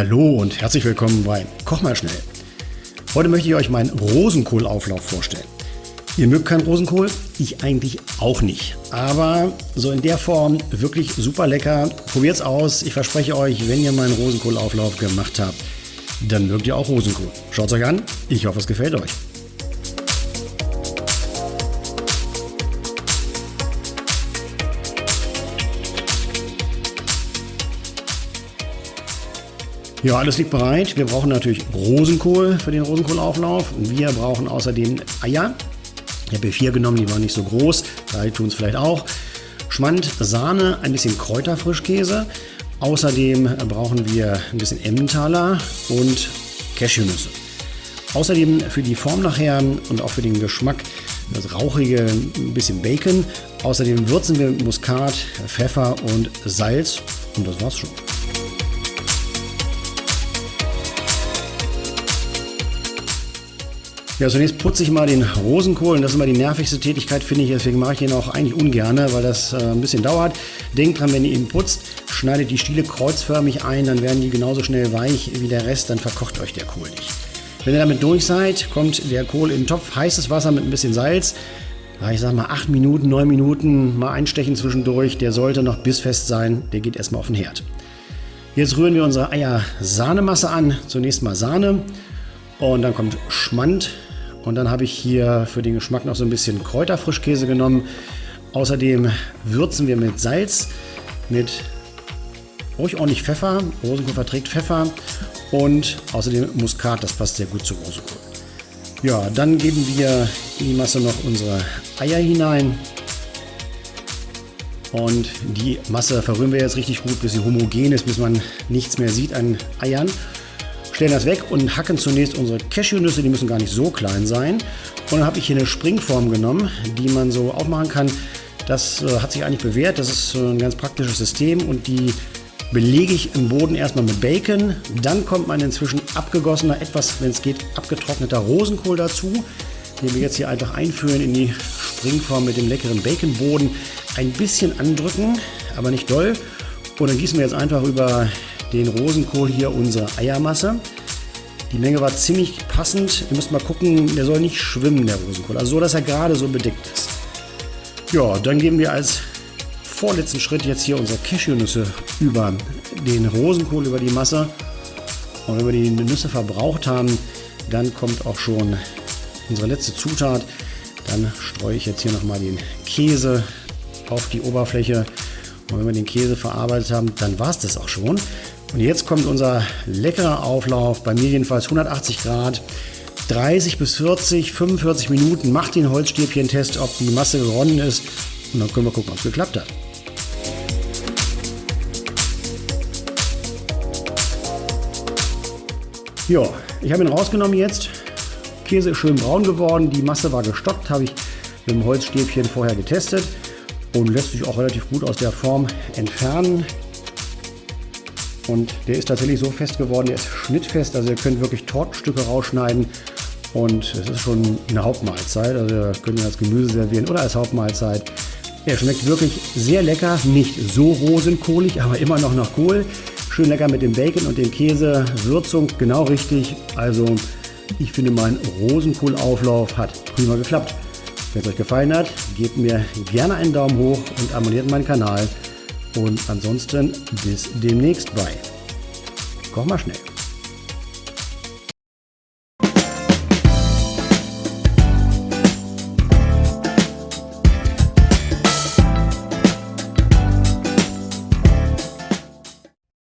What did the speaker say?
Hallo und herzlich willkommen bei Koch mal schnell. Heute möchte ich euch meinen Rosenkohlauflauf vorstellen. Ihr mögt keinen Rosenkohl? Ich eigentlich auch nicht. Aber so in der Form wirklich super lecker. Probiert's aus. Ich verspreche euch, wenn ihr meinen Rosenkohlauflauf gemacht habt, dann mögt ihr auch Rosenkohl. Schaut's euch an. Ich hoffe, es gefällt euch. Ja, alles liegt bereit. Wir brauchen natürlich Rosenkohl für den Rosenkohlauflauf. Wir brauchen außerdem Eier. Ich habe hier vier genommen, die waren nicht so groß. Drei tun es vielleicht auch. Schmand, Sahne, ein bisschen Kräuterfrischkäse. Außerdem brauchen wir ein bisschen Emmentaler und Cashewnüsse. Außerdem für die Form nachher und auch für den Geschmack das rauchige ein bisschen Bacon. Außerdem würzen wir Muskat, Pfeffer und Salz und das war's schon. Ja, zunächst putze ich mal den Rosenkohl und das ist immer die nervigste Tätigkeit, finde ich. Deswegen mache ich den auch eigentlich ungern, weil das äh, ein bisschen dauert. Denkt dran, wenn ihr ihn putzt, schneidet die Stiele kreuzförmig ein, dann werden die genauso schnell weich wie der Rest, dann verkocht euch der Kohl nicht. Wenn ihr damit durch seid, kommt der Kohl in den Topf, heißes Wasser mit ein bisschen Salz. Ich sag mal 8 Minuten, 9 Minuten, mal einstechen zwischendurch. Der sollte noch bissfest sein, der geht erstmal auf den Herd. Jetzt rühren wir unsere Eier-Sahnemasse an. Zunächst mal Sahne und dann kommt Schmand, und dann habe ich hier für den Geschmack noch so ein bisschen Kräuterfrischkäse genommen. Außerdem würzen wir mit Salz, mit ruhig ordentlich Pfeffer. Rosenkohl verträgt Pfeffer. Und außerdem Muskat, das passt sehr gut zu Rosenkohl. Ja, dann geben wir in die Masse noch unsere Eier hinein. Und die Masse verrühren wir jetzt richtig gut, bis sie homogen ist, bis man nichts mehr sieht an Eiern stellen das weg und hacken zunächst unsere Cashewnüsse, die müssen gar nicht so klein sein. Und dann habe ich hier eine Springform genommen, die man so aufmachen kann. Das äh, hat sich eigentlich bewährt, das ist ein ganz praktisches System und die belege ich im Boden erstmal mit Bacon. Dann kommt mein inzwischen abgegossener, etwas, wenn es geht, abgetrockneter Rosenkohl dazu, den wir jetzt hier einfach einführen in die Springform mit dem leckeren Baconboden. Ein bisschen andrücken, aber nicht doll. Und dann gießen wir jetzt einfach über den Rosenkohl hier unsere Eiermasse. Die Menge war ziemlich passend. Ihr müsst mal gucken, der soll nicht schwimmen, der Rosenkohl. Also so, dass er gerade so bedeckt ist. Ja, dann geben wir als vorletzten Schritt jetzt hier unsere Cashewnüsse über den Rosenkohl, über die Masse. Und wenn wir die Nüsse verbraucht haben, dann kommt auch schon unsere letzte Zutat. Dann streue ich jetzt hier nochmal den Käse auf die Oberfläche. Und wenn wir den Käse verarbeitet haben, dann war es das auch schon. Und jetzt kommt unser leckerer Auflauf, bei mir jedenfalls 180 Grad. 30 bis 40, 45 Minuten. Macht den Holzstäbchen-Test, ob die Masse geronnen ist. Und dann können wir gucken, ob es geklappt hat. Ja, ich habe ihn rausgenommen jetzt. Käse ist schön braun geworden. Die Masse war gestockt, habe ich mit dem Holzstäbchen vorher getestet und lässt sich auch relativ gut aus der Form entfernen. Und der ist tatsächlich so fest geworden, der ist schnittfest, also ihr könnt wirklich Tortenstücke rausschneiden und es ist schon eine Hauptmahlzeit, also ihr könnt ihn als Gemüse servieren oder als Hauptmahlzeit. Er schmeckt wirklich sehr lecker, nicht so rosenkohlig, aber immer noch nach Kohl. Schön lecker mit dem Bacon und dem Käse, Würzung genau richtig. Also ich finde mein Rosenkohlauflauf hat prima geklappt. Wenn es euch gefallen hat, gebt mir gerne einen Daumen hoch und abonniert meinen Kanal. Und ansonsten bis demnächst bei. Koch mal schnell.